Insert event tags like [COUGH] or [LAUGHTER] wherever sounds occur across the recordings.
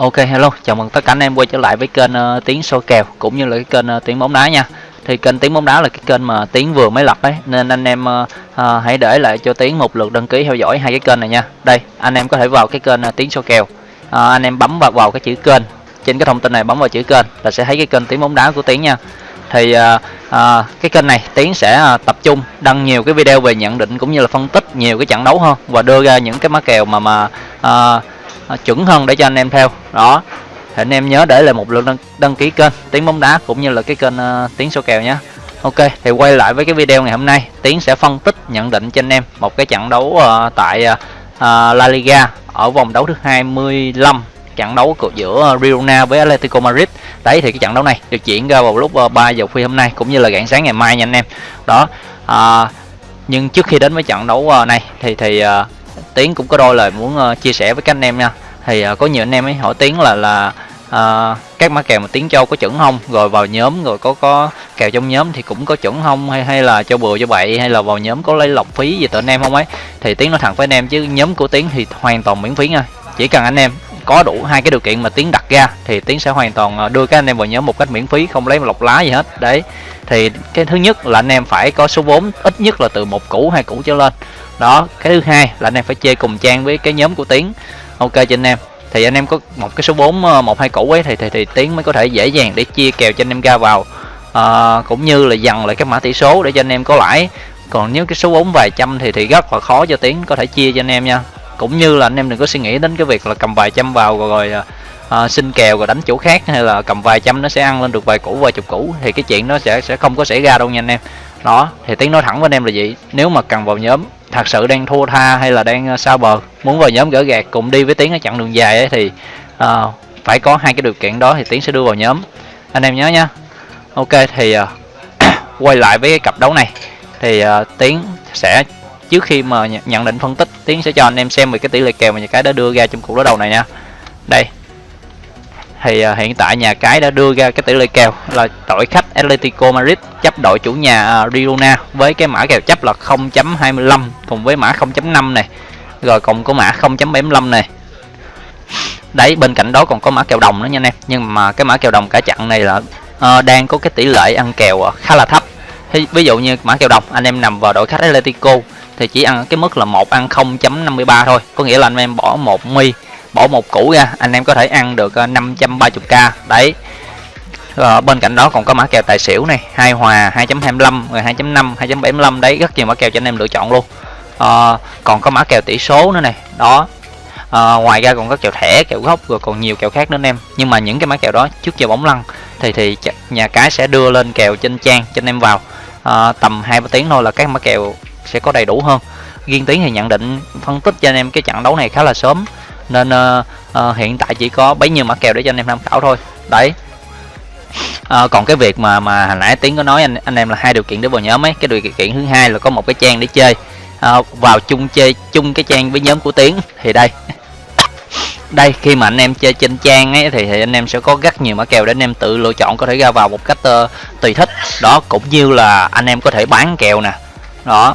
Ok hello, chào mừng tất cả anh em quay trở lại với kênh uh, tiếng số kèo cũng như là cái kênh uh, tiếng bóng đá nha. Thì kênh Tiếng bóng đá là cái kênh mà Tiếng vừa mới lập đấy nên anh em uh, uh, hãy để lại cho Tiếng một lượt đăng ký theo dõi hai cái kênh này nha. Đây, anh em có thể vào cái kênh uh, tiếng số kèo. Uh, anh em bấm vào vào cái chữ kênh. Trên cái thông tin này bấm vào chữ kênh là sẽ thấy cái kênh Tiếng bóng đá của Tiếng nha. Thì uh, uh, cái kênh này Tiến sẽ uh, tập trung đăng nhiều cái video về nhận định cũng như là phân tích nhiều cái trận đấu hơn và đưa ra những cái má kèo mà mà uh, Ờ, chuẩn hơn để cho anh em theo. Đó thì anh em nhớ để lại một lượt đăng, đăng ký kênh tiếng bóng đá cũng như là cái kênh ờ, uh, tiếng số kèo nhé. Ok thì quay lại với cái video ngày hôm nay. Tiến sẽ phân tích nhận định cho anh em một cái trận đấu uh, tại uh, La Liga ở vòng đấu thứ 25 trận đấu của giữa Girona với Atletico Madrid. Đấy thì cái trận đấu này được diễn ra vào lúc 3 giờ khuya hôm nay cũng như là rạng sáng ngày mai nha anh em. Đó à, nhưng trước khi đến với trận đấu này thì thì tiến cũng có đôi lời muốn uh, chia sẻ với các anh em nha. Thì uh, có nhiều anh em ấy hỏi tiến là là uh, các mã kèo mà tiến châu có chuẩn không? Rồi vào nhóm rồi có có kèo trong nhóm thì cũng có chuẩn không? Hay hay là cho bừa cho bậy? Hay là vào nhóm có lấy lọc phí gì tụi anh em không ấy? Thì tiến nói thẳng với anh em chứ nhóm của tiến thì hoàn toàn miễn phí nha. Chỉ cần anh em có đủ hai cái điều kiện mà tiến đặt ra thì tiến sẽ hoàn toàn đưa các anh em vào nhóm một cách miễn phí không lấy lọc lá gì hết. Đấy. Thì cái thứ nhất là anh em phải có số vốn ít nhất là từ một củ hai củ trở lên đó cái thứ hai là anh em phải chơi cùng trang với cái nhóm của tiến. Ok cho anh em. Thì anh em có một cái số 4 ờ, một hai củ ấy thì thì, thì tiến mới có thể dễ dàng để chia kèo cho anh em ra vào. À, cũng như là dần lại các mã tỷ số để cho anh em có lãi. Còn nếu cái số 4 vài trăm thì thì rất là khó cho tiến có thể chia cho anh em nha. Cũng như là anh em đừng có suy nghĩ đến cái việc là cầm vài trăm vào rồi, rồi à, xin kèo rồi đánh chỗ khác hay là cầm vài trăm nó sẽ ăn lên được vài củ vài chục củ thì cái chuyện nó sẽ sẽ không có xảy ra đâu nha anh em. Đó thì tiến nói thẳng với anh em là gì? Nếu mà cần vào nhóm thật sự đang thua tha hay là đang ờ, sao bờ? Muốn vào nhóm gỡ gạt cùng đi với tiến ở chặng đường dài ấy thì uh, phải có hai cái điều kiện đó thì tiến sẽ đưa vào nhóm. Anh em nhớ nhá ok thì uh, [COUGHS] quay lại với cái cặp đấu này. Thì uh, tiến sẽ trước khi mà nhận định phân tích tiến sẽ cho anh em xem về cái tỷ lệ kèo mà nhà cái đã đưa ra trong cuộc đối đầu này nha. Đây thì uh, hiện tại nhà cái đã đưa ra cái tỷ lệ kèo là đội khách Atletico Madrid chấp đội chủ nhà uh, Girona với cái mã kèo chấp là 0.25 cùng với mã 0.5 này rồi còn có mã 0.75 này. Đấy bên cạnh đó còn có mã kèo đồng nữa nha anh em. Nhưng mà cái mã kèo đồng cả chặn này là uh, đang có cái tỷ lệ ăn kèo uh, khá là thấp. Thì ví dụ như mã kèo đồng anh em nằm vào đội khách Atletico thì chỉ ăn cái mức là một ăn 0.53 thôi. Có nghĩa là anh em bỏ một mi bỏ một củ ra anh em có thể ăn được ờ, 530k đấy. Ở bên cạnh đó còn có mã kèo tài xỉu này. Hai hòa 2.25 rồi 2.5 2.75 đấy rất nhiều mã kèo cho anh em lựa chọn luôn. À, còn có mã kèo tỷ số nữa này. Đó. À, ngoài ra còn có kèo thẻ kèo gốc rồi còn nhiều kèo khác nữa anh em. Nhưng mà những cái mã kèo đó trước giờ bóng lăn thì thì nhà cái sẽ đưa lên kèo trên trang cho anh em vào. À, tầm hai ba tiếng thôi là các mã kèo sẽ có đầy đủ hơn. Riêng tiếng thì nhận định phân tích cho anh em cái trận đấu này khá là sớm nên uh, uh, hiện tại chỉ có bấy nhiêu mã kèo để cho anh em tham khảo thôi. Đấy. À, còn cái việc mà mà hồi nãy tiến có nói anh anh em là hai điều kiện để vào nhóm ấy. Cái điều kiện thứ hai là có một cái trang để chơi. À, vào chung chơi chung cái trang với nhóm của tiến. Thì đây. [COUGHS] Đây khi mà anh em chơi trên trang ấy thì, thì anh em sẽ có rất nhiều mã kèo để anh em tự lựa chọn có thể ra vào một cách uh, tùy thích. Đó cũng như là anh em có thể bán kèo nè. Đó.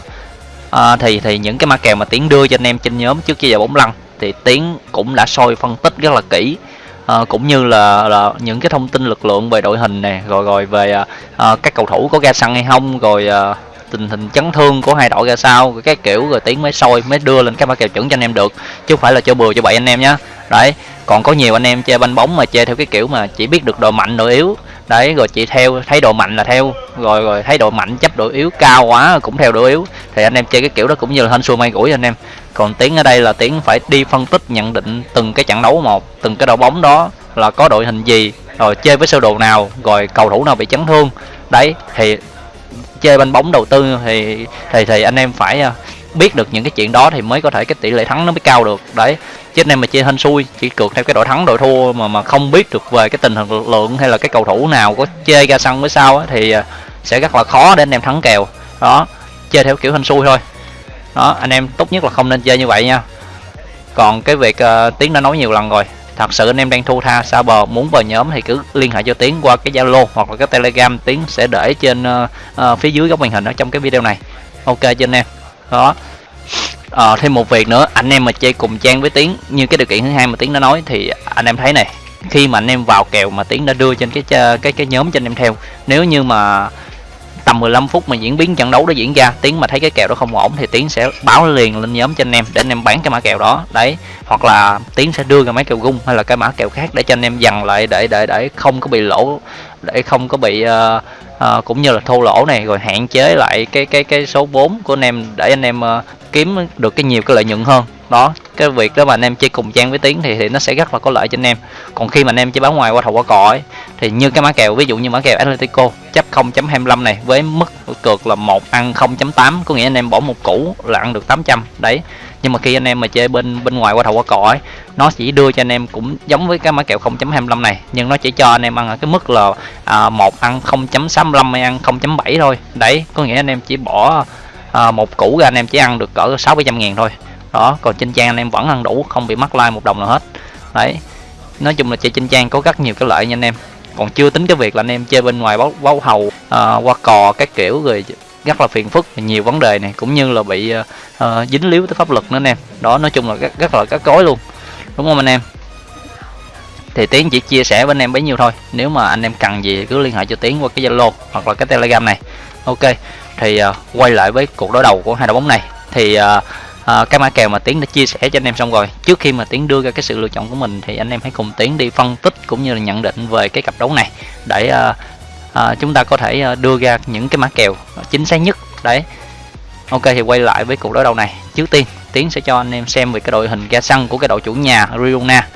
À, thì thì những cái mã kèo mà tiến đưa cho anh em trên nhóm trước khi giờ bóng lăn thì tiến cũng đã soi phân tích rất là kỹ. À, cũng như là, là những cái thông tin lực lượng về đội hình này rồi rồi về à, à, các cầu thủ có ra sân hay không rồi à, tình hình chấn thương của hai đội ra sao rồi cái kiểu rồi tiến mới soi mới đưa lên cái mã kèo chuẩn cho anh em được chứ không phải là cho bừa cho bậy anh em nhé đấy còn có nhiều anh em chơi banh bóng mà chơi theo cái kiểu mà chỉ biết được đội mạnh đội yếu đấy, rồi chị theo thấy độ mạnh là theo. Rồi rồi thấy độ mạnh, chấp độ yếu, cao quá cũng theo độ yếu. Thì anh em chơi cái kiểu đó cũng như là hên xui may rủi anh em. Còn tiến ở đây là tiến phải đi phân tích, nhận định từng cái trận đấu một, từng cái đội bóng đó là có đội hình gì, rồi chơi với sơ đồ nào, rồi cầu thủ nào bị chấn thương. Đấy, thì chơi banh bóng đầu tư thì thì thì anh em phải à, biết được những cái chuyện đó thì mới có thể cái tỷ lệ thắng nó mới cao được. Đấy chứ anh em mà chơi hên xui chỉ cược theo cái đội thắng đội thua mà mà không biết được về cái tình hình lượng hay là cái cầu thủ nào có chơi ra sân với sao thì à, sẽ rất là khó để anh em thắng kèo. Đó chơi theo kiểu hên xui thôi. Đó anh em tốt nhất là không nên chơi như vậy nha. Còn cái việc uh, tiến đã nói nhiều lần rồi thật sự anh em đang thu tha xa bờ muốn vào nhóm thì cứ liên hệ cho tiến qua cái zalo hoặc là cái telegram. Tiến sẽ để trên uh, uh, phía dưới góc màn hình ở trong cái video này. Ok cho anh em? Đó. À, thêm một việc nữa anh em mà chơi cùng trang với tiến như cái điều kiện thứ hai mà tiến đã nói thì anh em thấy này khi mà anh em vào kèo mà tiến đã đưa trên cái cái cái nhóm cho anh em theo nếu như mà tầm 15 phút mà diễn biến trận đấu đó diễn ra tiến mà thấy cái kèo đó không ổn thì tiến sẽ báo liền lên nhóm cho anh em để anh em bán cái mã kèo đó. Đấy hoặc là tiến sẽ đưa ra mấy kèo gung hay là cái mã kèo khác để cho anh em dằn lại để để để không có bị lỗ để không có bị uh, uh, cũng như là thô lỗ này rồi hạn chế lại cái cái cái số vốn của anh em để anh em uh, kiếm được cái nhiều cái lợi nhuận hơn đó cái việc đó mà anh em chơi cùng trang với tiếng thì thì nó sẽ rất là có lợi cho anh em. Còn khi mà anh em chơi báo ngoài qua thầu qua cỏ ấy thì như cái mã kèo ví dụ như mã kèo Atletico chấp 0.25 này với mức cược là một ăn 0.8 có nghĩa anh em bỏ một củ là ăn được 800 đấy. Nhưng mà khi anh em mà chơi bên bên ngoài qua thầu qua cỏ ấy nó chỉ đưa cho anh em cũng giống với cái mã kèo 0.25 này nhưng nó chỉ cho anh em ăn ở cái mức là à, một ăn 0.65 hay ăn 0.7 thôi. Đấy có nghĩa anh em chỉ bỏ à, một củ ra anh em chỉ ăn được cỡ 6 700 ngàn thôi đó còn trên trang anh em vẫn ăn đủ không bị mắc like một đồng nào hết. Đấy nói chung là chơi trên trang có rất nhiều cái lợi nha anh em. Còn chưa tính cái việc là anh em chơi bên ngoài báo báo hầu à, qua cò các kiểu rồi rất là phiền phức nhiều vấn đề này cũng như là bị uh, dính líu tới pháp luật nữa anh em. Đó nói chung là rất, rất là các cối luôn đúng không anh em? Thì tiến chỉ chia sẻ với anh em bấy nhiêu thôi nếu mà anh em cần gì cứ liên hệ cho tiến qua cái zalo hoặc là cái telegram này. Ok thì uh, quay lại với cuộc đối đầu của hai đội bóng này. Thì uh, à, cái mã kèo mà tiến đã chia sẻ cho anh em xong rồi. Trước khi mà tiến đưa ra cái sự lựa chọn của mình thì anh em hãy cùng tiến đi phân tích cũng như là nhận định về cái cặp đấu này. Để à, à, chúng ta có thể đưa ra những cái mã kèo chính xác nhất. Đấy. Ok thì quay lại với cuộc đối đầu này. Trước tiên tiến sẽ cho anh em xem về cái đội hình ra sân của cái đội chủ nhà Girona.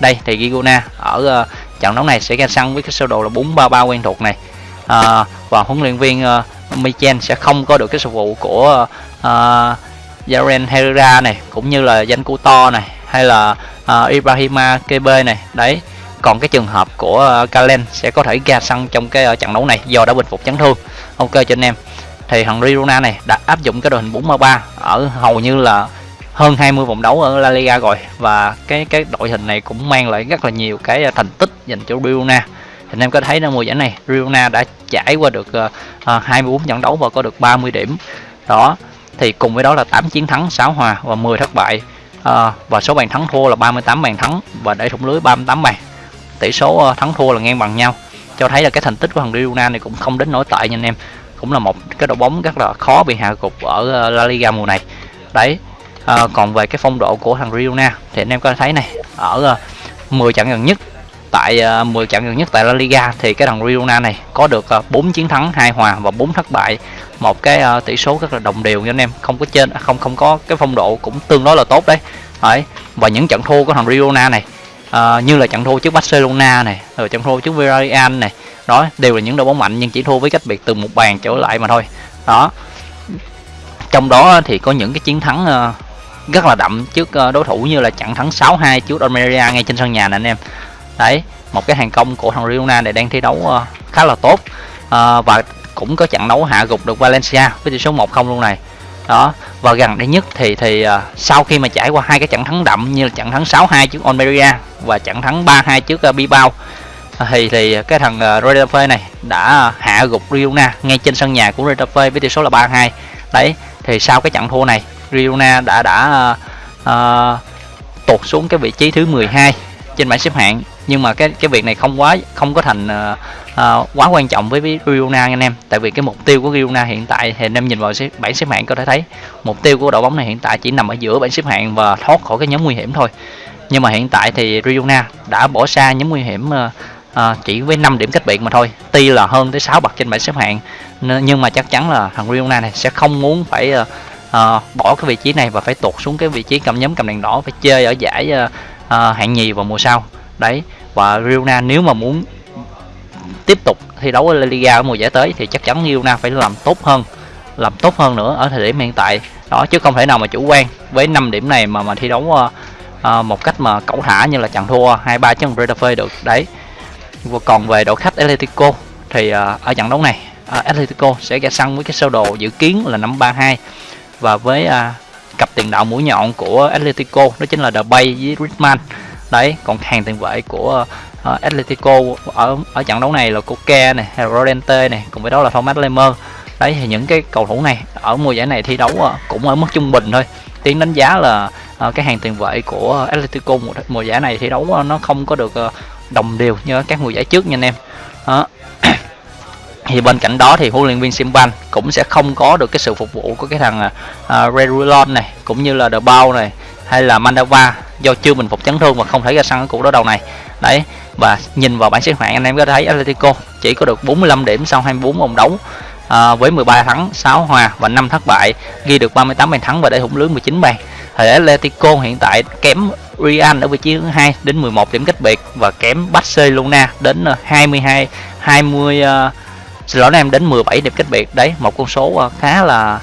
Đây thì Girona ở uh, trận đấu này sẽ ra sân với cái sơ đồ là 433 quen thuộc này. Uh, và huấn luyện viên uh, Michel sẽ không có được cái sự vụ của uh, Jaren Herrera này cũng như là danh to này hay là uh, Ibrahima Kebe này. Đấy còn cái trường hợp của à, uh, Kalen sẽ có thể ra sân trong cái uh, trận đấu này do đã bình phục chấn thương. Ok cho anh em. Thì thằng Rirona này đã áp dụng cái đội hình 4-3-3 ở hầu như là hơn 20 vòng đấu ở La Liga rồi. Và cái cái đội hình này cũng mang lại rất là nhiều cái thành tích dành cho Rirona thì anh em có thấy trong mùa giải này Rirona đã trải qua được uh, 24 trận đấu và có được 30 điểm. Đó thì cùng với đó là 8 chiến thắng 6 hòa và 10 thất bại. À, và số bàn thắng thua là 38 bàn thắng và để thủng lưới 38 bàn. Tỷ số ờ, thắng thua là ngang bằng nhau. Cho thấy là cái thành tích của thằng Rio này cũng không đến nổi tệ nha anh em. Cũng là một cái đội bóng rất là khó bị hạ gục ở ờ, La Liga mùa này. Đấy à, còn về cái phong độ của thằng Rio thì anh em có thấy này ở 10 trận gần nhất tại ờ, uh, 10 trận gần nhất tại La Liga thì cái thằng Rio này có được ờ, uh, 4 chiến thắng, 2 hòa và 4 thất bại. Một cái uh, tỷ số rất là đồng đều nha anh em không có trên không không có cái phong độ cũng tương đối là tốt đấy. Đấy và những trận thua của thằng Riona này uh, như là trận thua trước Barcelona này rồi trận thua trước Villarreal này đó đều là những đội bóng mạnh nhưng chỉ thua với cách biệt từ một bàn trở lại mà thôi. Đó. Trong đó thì có những cái chiến thắng uh, rất là đậm trước đối thủ như là trận thắng 6-2 trước Almeria ngay trên sân nhà nè anh em đấy một cái hàng công của thằng Riona này đang thi đấu uh, khá là tốt. Uh, và cũng có trận đấu hạ gục được Valencia với tỷ số 1-0 luôn này. Đó và gần đây nhất thì thì uh, sau khi mà trải qua hai cái trận thắng đậm như là trận thắng 6-2 trước Almeria và trận thắng 3-2 trước uh, Bilbao thì thì cái thằng uh, Retafe này đã hạ gục Riona ngay trên sân nhà của Retafe với tỷ số là 3-2 đấy thì sau cái trận thua này Riona đã đã uh, uh, tụt xuống cái vị trí thứ 12 trên bảng xếp hạng nhưng mà cái cái việc này không quá không có thành uh, uh, quá quan trọng với Girona anh em. Tại vì cái mục tiêu của Girona hiện tại thì anh em nhìn vào xếp, bảng xếp hạng có thể thấy mục tiêu của đội bóng này hiện tại chỉ nằm ở giữa bảng xếp hạng và thoát khỏi cái nhóm nguy hiểm thôi. Nhưng mà hiện tại thì Girona đã bỏ xa nhóm nguy hiểm uh, uh, chỉ với 5 điểm cách biệt mà thôi. Tuy là hơn tới 6 bậc trên bảng xếp hạng nhưng mà chắc chắn là thằng Riona này sẽ không muốn phải uh, uh, bỏ cái vị trí này và phải tụt xuống cái vị trí cầm nhóm cầm đèn đỏ phải chơi ở giải uh, uh, hạng nhì vào mùa sau đấy và Riona nếu mà muốn tiếp tục thi đấu ở La Liga ở mùa giải tới thì chắc chắn Girona phải làm tốt hơn làm tốt hơn nữa ở thời điểm hiện tại. Đó chứ không thể nào mà chủ quan với 5 điểm này mà mà thi đấu uh, uh, một cách mà cẩu thả như là chặn thua hai ba chân Retafe được. Đấy. Và còn về đội khách Atletico thì uh, ở trận đấu này uh, Atletico sẽ ra sân với cái sơ đồ dự kiến là năm 32 và với uh, cặp tiền đạo mũi nhọn của Atletico đó chính là The Bay với Griezmann đấy còn hàng tiền vệ của uh, Atletico ở ở trận đấu này là Coca này hay là Rodente này cùng với đó là Thomas Lemmer đấy thì những cái cầu thủ này ở mùa giải này thi đấu uh, cũng ở mức trung bình thôi. Tiến đánh giá là uh, cái hàng tiền vệ của Atletico mùa, mùa giải này thi đấu nó không có được uh, đồng đều như các mùa giải trước nha anh em. Đó. [COUGHS] thì bên cạnh đó thì huấn luyện viên Simban cũng sẽ không có được cái sự phục vụ của cái thằng uh, Regulon này cũng như là The Bao này hay là Mandava do chưa bình phục chấn thương và không thể ra sân ở cuộc đối đầu này. Đấy và nhìn vào bảng xếp hạng anh em có thấy Atletico chỉ có được 45 điểm sau 24 vòng đấu à, với 13 thắng 6 hòa và 5 thất bại ghi được 38 bàn thắng và để thủng lưới 19 bàn. Thì Atletico hiện tại kém Real ở vị trí thứ hai đến 11 điểm cách biệt và kém Barcelona đến 22 20 uh, xin lỗi em đến 17 điểm cách biệt. Đấy một con số uh, khá là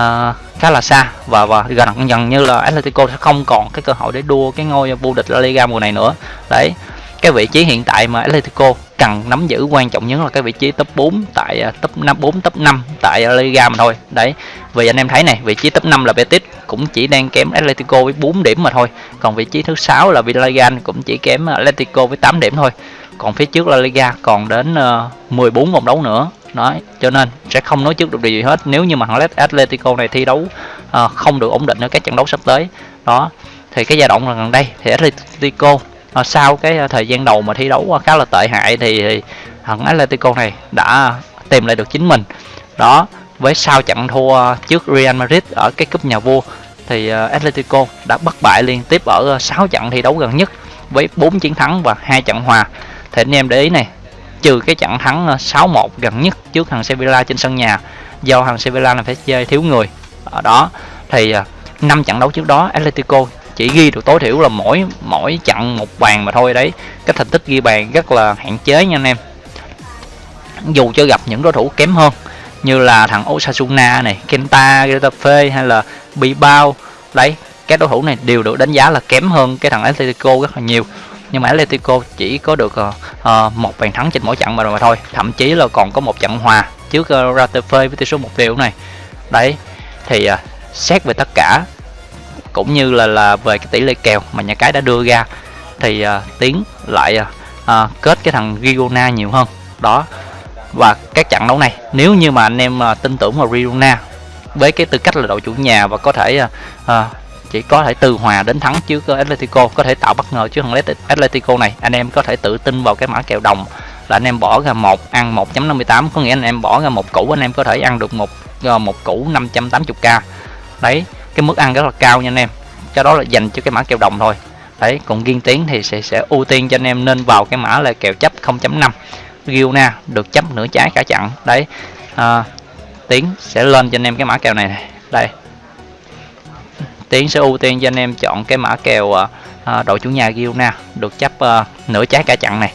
uh, khá là xa và và gần dần như là Atletico sẽ không còn cái cơ hội để đua cái ngôi vô địch La Liga mùa này nữa. Đấy cái vị trí hiện tại mà Atletico cần nắm giữ quan trọng nhất là cái vị trí top 4 tại uh, top 5 4 top 5 tại La Liga mà thôi. Đấy vì anh em thấy này vị trí top 5 là Betis cũng chỉ đang kém Atletico với 4 điểm mà thôi. Còn vị trí thứ sáu là Villarreal cũng chỉ kém Atletico với 8 điểm thôi. Còn phía trước La Liga còn đến ờ, uh, 14 vòng đấu nữa nói. Cho nên sẽ không nói trước được điều gì hết. Nếu như mà thằng Atletico này thi đấu uh, không được ổn định ở các trận đấu sắp tới đó thì cái giai đoạn gần đây thì Atletico uh, sau cái à, thời gian đầu mà thi đấu uh, khá là tệ hại thì, thằng Atletico này đã tìm lại được chính mình. Đó với sau trận thua trước Real Madrid ở cái cúp nhà vua thì uh, Atletico đã bất bại liên tiếp ở 6 trận thi đấu gần nhất với 4 chiến thắng và hai trận hòa. Thì anh em để ý này trừ cái trận thắng ờ, 6-1 gần nhất trước thằng Sevilla trên sân nhà do thằng Sevilla là phải chơi thiếu người. Ở đó thì ờ, năm trận đấu trước đó Atletico chỉ ghi được tối thiểu là mỗi mỗi trận một bàn mà thôi đấy. Cái thành tích ghi bàn rất là hạn chế nha anh em. Dù cho gặp những đối thủ kém hơn như là thằng Osasuna này, Kenta, Getafe hay là Bilbao đấy các đối thủ này đều được đánh giá là kém hơn cái thằng Atletico rất là nhiều nhưng mà Atletico chỉ có được uh, một bàn thắng trên mỗi trận mà mà thôi. Thậm chí là còn có một trận hòa trước ờ, uh, Ratafe với tỷ số một điều này. Đấy thì uh, xét về tất cả cũng như là là về cái tỷ lệ kèo mà nhà cái đã đưa ra thì uh, tiến lại uh, uh, kết cái thằng Girona nhiều hơn. Đó và các trận đấu này nếu như mà anh em uh, tin tưởng vào Girona với cái tư cách là đội chủ nhà và có thể uh, uh, chỉ có thể từ hòa đến thắng trước ờ, Atletico. Có thể tạo bất ngờ trước thằng Atletico này anh em có thể tự tin vào cái mã kèo đồng. Là anh em bỏ ra một ăn 1.58 có nghĩa anh em bỏ ra một củ anh em có thể ăn được một ờ, một củ 580k đấy cái mức ăn rất là cao nha anh em. Cho đó là dành cho cái mã kèo đồng thôi. Đấy còn riêng tiếng thì sẽ sẽ ưu tiên cho anh em nên vào cái mã là kèo chấp 0.5 Giona được chấp nửa trái cả chặn đấy ờ, à, tiếng sẽ lên cho anh em cái mã kèo này, này. đây. Tiến sẽ ưu tiên cho anh em chọn cái mã kèo à, à đội chủ nhà Girona được chấp à, nửa trái cả chặn này.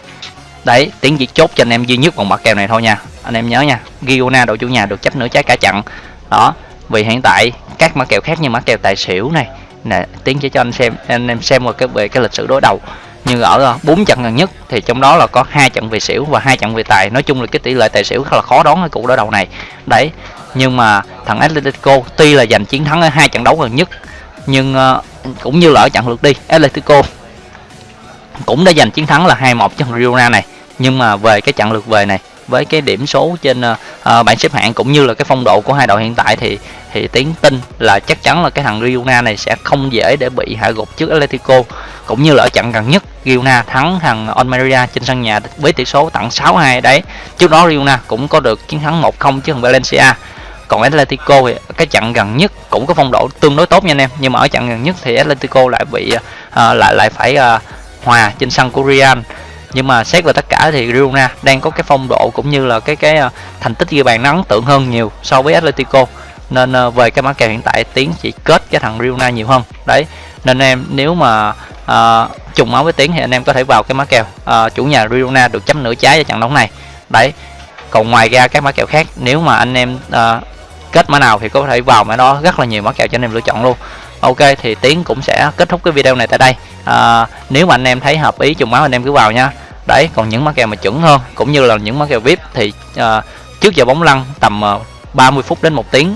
Đấy Tiến chỉ chốt cho anh em duy nhất một mã kèo này thôi nha. Anh em nhớ nha Girona đội chủ nhà được chấp nửa trái cả chặn. Đó vì hiện tại các mã kèo khác như mã kèo tài xỉu này nè Tiến sẽ cho anh xem anh em xem một cái về cái lịch sử đối đầu. Như ở à, bốn trận gần nhất thì trong đó là có hai trận về xỉu và hai trận về tài. Nói chung là cái tỷ lệ tài xỉu khá là khó đoán ở cuộc đối đầu này. Đấy nhưng mà thằng Atletico tuy là giành chiến thắng ở hai trận đấu gần nhất nhưng uh, cũng như là ở trận lượt đi Atletico cũng đã giành chiến thắng là 2-1 cho Girona này. Nhưng mà về cái trận lượt về này với cái điểm số trên uh, bảng xếp hạng cũng như là cái phong độ của hai đội hiện tại thì thì tiến tin là chắc chắn là cái thằng Girona này sẽ không dễ để bị hạ gục trước Atletico. Cũng như là ở trận gần nhất Girona thắng thằng Almeria trên sân nhà với tỷ số tặng 6-2 đấy. Trước đó Girona cũng có được chiến thắng 1-0 trước thằng Valencia còn Atletico thì cái trận gần nhất cũng có phong độ tương đối tốt nha anh em. Nhưng mà ở trận gần nhất thì Atletico lại bị uh, lại lại phải uh, hòa trên sân của Real. Nhưng mà xét về tất cả thì Girona đang có cái phong độ cũng như là cái cái uh, thành tích ghi bàn ấn tượng hơn nhiều so với Atletico. Nên uh, về cái mã kèo hiện tại tiến chỉ kết cái thằng Girona nhiều hơn. Đấy nên em nếu mà uh, trùng máu với tiến thì anh em có thể vào cái mã kèo uh, chủ nhà Girona được chấm nửa trái ở trận đấu này. Đấy còn ngoài ra các mã kèo khác nếu mà anh em uh, kết mã nào thì có thể vào mã đó rất là nhiều mã kèo cho anh em lựa chọn luôn. Ok thì tiến cũng sẽ kết thúc cái video này tại đây. À, nếu mà anh em thấy hợp ý trùng máu anh em cứ vào nha. Đấy còn những mã kèo mà chuẩn hơn cũng như là những mã kèo vip thì à, trước giờ bóng lăn tầm à, 30 phút đến một tiếng.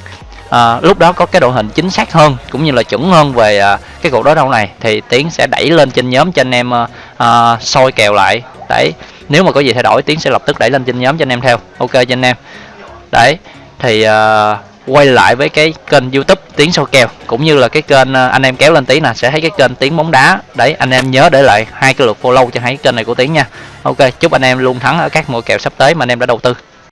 À, lúc đó có cái độ hình chính xác hơn cũng như là chuẩn hơn về à, cái cuộc đối đầu này thì tiến sẽ đẩy lên trên nhóm cho anh em à, à, soi kèo lại. Đấy nếu mà có gì thay đổi tiến sẽ lập tức đẩy lên trên nhóm cho anh em theo. Ok cho anh em. Đấy thì uh, quay lại với cái kênh youtube tiếng soi kèo cũng như là cái kênh uh, anh em kéo lên tí là sẽ thấy cái kênh tiếng bóng đá. Đấy anh em nhớ để lại hai cái lượt follow cho hai cái kênh này của tiếng nha. Ok chúc anh em luôn thắng ở các mùa kèo sắp tới mà anh em đã đầu tư.